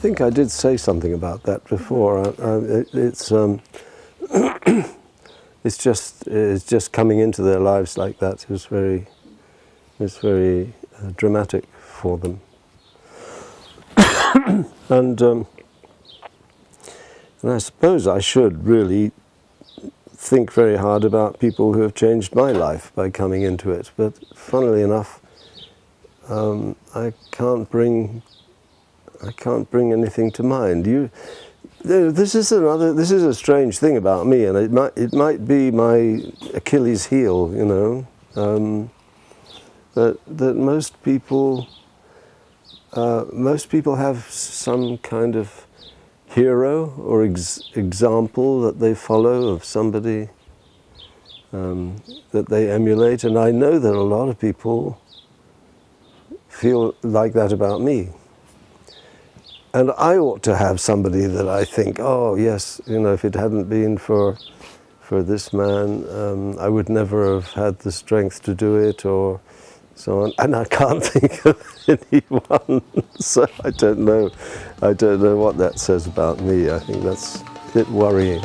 I think I did say something about that before. I, I, it, it's um, it's just it's just coming into their lives like that is very is very uh, dramatic for them. and um, and I suppose I should really think very hard about people who have changed my life by coming into it. But funnily enough, um, I can't bring I can't bring anything to mind. You, this is another. This is a strange thing about me, and it might it might be my Achilles' heel. You know, um, that that most people uh, most people have some kind of hero or ex example that they follow of somebody um, that they emulate, and I know that a lot of people feel like that about me. And I ought to have somebody that I think, oh yes, you know, if it hadn't been for for this man, um, I would never have had the strength to do it, or so on. And I can't think of anyone, so I don't know. I don't know what that says about me. I think that's a bit worrying.